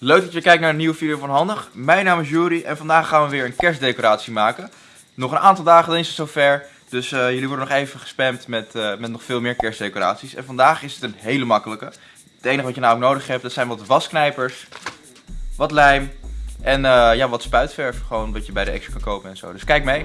Leuk dat je kijkt naar een nieuwe video van Handig. Mijn naam is Juri en vandaag gaan we weer een kerstdecoratie maken. Nog een aantal dagen dan is het zover, dus eh, jullie worden nog even gespamd met, eh, met nog veel meer kerstdecoraties. En vandaag is het een hele makkelijke. Het enige wat je nou ook nodig hebt, dat zijn wat wasknijpers, wat lijm en eh, ja, wat spuitverf. Gewoon wat je bij de Extra kan kopen en zo. Dus kijk mee.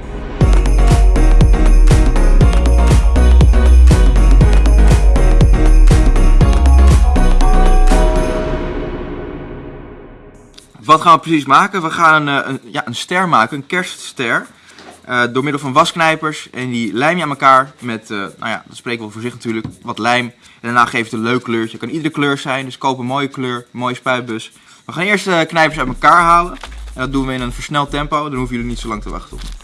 Wat gaan we precies maken? We gaan een, een, ja, een ster maken, een kerstster. Uh, door middel van wasknijpers. En die lijm je aan elkaar met, uh, nou ja, dat spreken we voor zich natuurlijk, wat lijm. En daarna geeft het een leuk kleurtje. Het kan iedere kleur zijn, dus koop een mooie kleur, mooie spuitbus. We gaan eerst de knijpers uit elkaar halen. En dat doen we in een versneld tempo, dan hoeven jullie niet zo lang te wachten op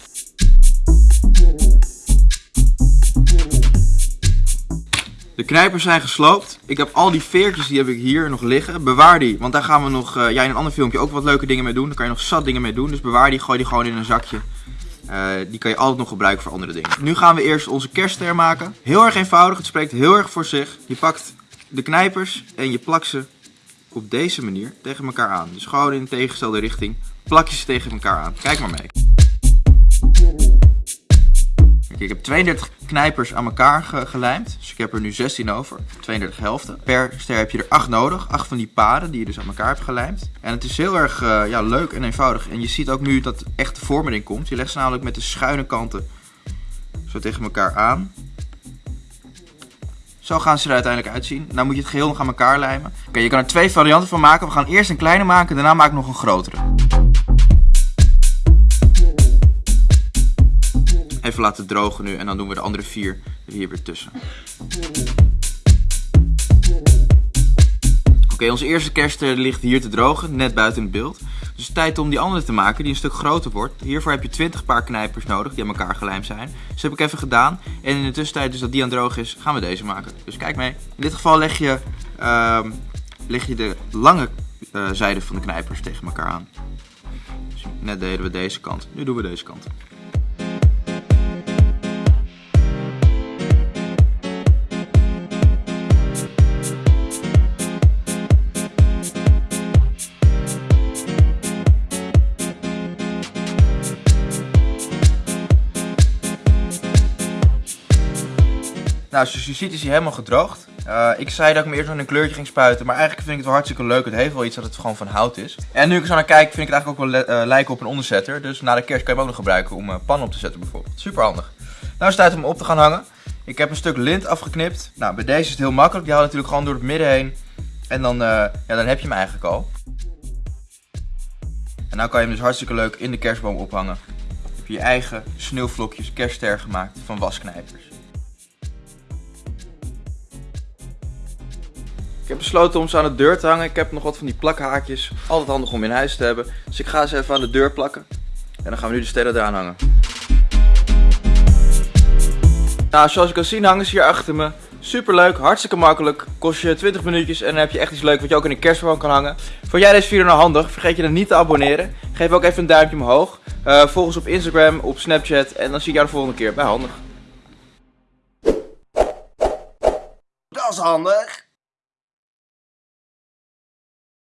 De knijpers zijn gesloopt. Ik heb al die veertjes, die heb ik hier nog liggen. Bewaar die, want daar gaan we nog, uh, ja, in een ander filmpje ook wat leuke dingen mee doen. Daar kan je nog zat dingen mee doen. Dus bewaar die, gooi die gewoon in een zakje. Uh, die kan je altijd nog gebruiken voor andere dingen. Nu gaan we eerst onze kerstster maken. Heel erg eenvoudig, het spreekt heel erg voor zich. Je pakt de knijpers en je plakt ze op deze manier tegen elkaar aan. Dus gewoon in de tegengestelde richting plak je ze tegen elkaar aan. Kijk maar mee. Ik heb 32 knijpers aan elkaar ge gelijmd. Dus ik heb er nu 16 over. 32 helften. Per ster heb je er 8 nodig. 8 van die paden die je dus aan elkaar hebt gelijmd. En het is heel erg uh, ja, leuk en eenvoudig. En je ziet ook nu dat echt de vorm erin komt. Je legt ze namelijk met de schuine kanten zo tegen elkaar aan. Zo gaan ze er uiteindelijk uitzien. Nou moet je het geheel nog aan elkaar lijmen. Oké, je kan er twee varianten van maken. We gaan eerst een kleine maken, daarna maak ik nog een grotere. Even laten drogen nu en dan doen we de andere vier er hier weer tussen. Oké, onze eerste kerst ligt hier te drogen, net buiten het beeld. Dus tijd om die andere te maken, die een stuk groter wordt. Hiervoor heb je 20 paar knijpers nodig, die aan elkaar gelijmd zijn. Dus heb ik even gedaan. En in de tussentijd, dus dat die aan droog is, gaan we deze maken. Dus kijk mee. In dit geval leg je, uh, leg je de lange uh, zijde van de knijpers tegen elkaar aan. Dus net deden we deze kant, nu doen we deze kant. Nou, zoals je ziet is hij helemaal gedroogd. Uh, ik zei dat ik me eerst nog een kleurtje ging spuiten, maar eigenlijk vind ik het wel hartstikke leuk. Het heeft wel iets dat het gewoon van hout is. En nu ik zo naar kijk, vind ik het eigenlijk ook wel uh, lijken op een onderzetter. Dus na de kerst kan je hem ook nog gebruiken om uh, pannen op te zetten bijvoorbeeld. Super handig. Nou is het tijd om hem op te gaan hangen. Ik heb een stuk lint afgeknipt. Nou, bij deze is het heel makkelijk. Die haal je natuurlijk gewoon door het midden heen. En dan, ja, dan heb je hem eigenlijk al. En nou kan je hem dus hartstikke leuk in de kerstboom ophangen. Heb je je eigen sneeuwvlokjes kerstster gemaakt van wasknijpers. Heb besloten om ze aan de deur te hangen. Ik heb nog wat van die plakhaakjes. Altijd handig om in huis te hebben. Dus ik ga ze even aan de deur plakken. En dan gaan we nu de sterren eraan hangen. Nou, zoals je kan zien hangen ze hier achter me. Super leuk, hartstikke makkelijk. Kost je 20 minuutjes en dan heb je echt iets leuks wat je ook in een kerstboom kan hangen. Vond jij deze video nou handig? Vergeet je dan niet te abonneren. Geef ook even een duimpje omhoog. Uh, volg ons op Instagram, op Snapchat. En dan zie ik jou de volgende keer bij Handig. Dat is handig.